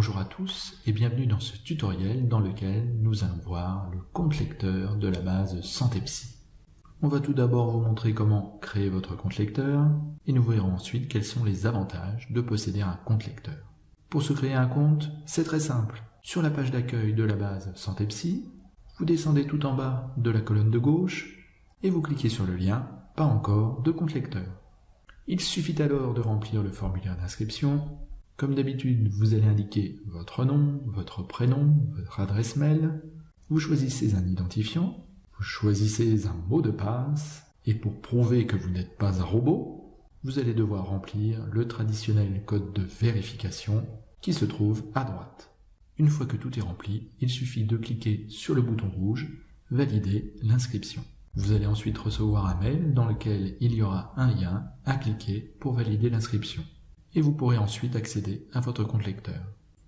tous et bienvenue dans ce tutoriel dans lequel nous allons voir le compte lecteur de la base Santé Psy. On va tout d'abord vous montrer comment créer votre compte lecteur et nous verrons ensuite quels sont les avantages de posséder un compte lecteur. Pour se créer un compte, c'est très simple. Sur la page d'accueil de la base Santé Psy, vous descendez tout en bas de la colonne de gauche et vous cliquez sur le lien Pas encore de compte lecteur. Il suffit alors de remplir le formulaire d'inscription comme d'habitude, vous allez indiquer votre nom, votre prénom, votre adresse mail. Vous choisissez un identifiant. Vous choisissez un mot de passe. Et pour prouver que vous n'êtes pas un robot, vous allez devoir remplir le traditionnel code de vérification qui se trouve à droite. Une fois que tout est rempli, il suffit de cliquer sur le bouton rouge « Valider l'inscription ». Vous allez ensuite recevoir un mail dans lequel il y aura un lien à cliquer pour valider l'inscription et vous pourrez ensuite accéder à votre compte lecteur.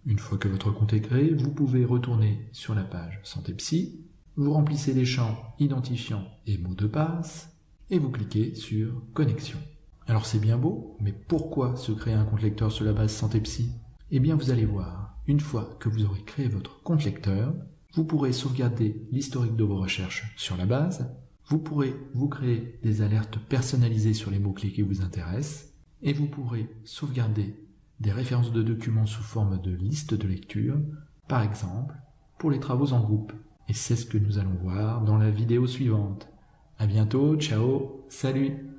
Une fois que votre compte est créé, vous pouvez retourner sur la page Santé Psy, vous remplissez les champs identifiant et mot de passe, et vous cliquez sur Connexion. Alors c'est bien beau, mais pourquoi se créer un compte lecteur sur la base Santé Psy? Eh bien vous allez voir, une fois que vous aurez créé votre compte lecteur, vous pourrez sauvegarder l'historique de vos recherches sur la base, vous pourrez vous créer des alertes personnalisées sur les mots-clés qui vous intéressent, et vous pourrez sauvegarder des références de documents sous forme de liste de lecture, par exemple, pour les travaux en groupe. Et c'est ce que nous allons voir dans la vidéo suivante. À bientôt, ciao, salut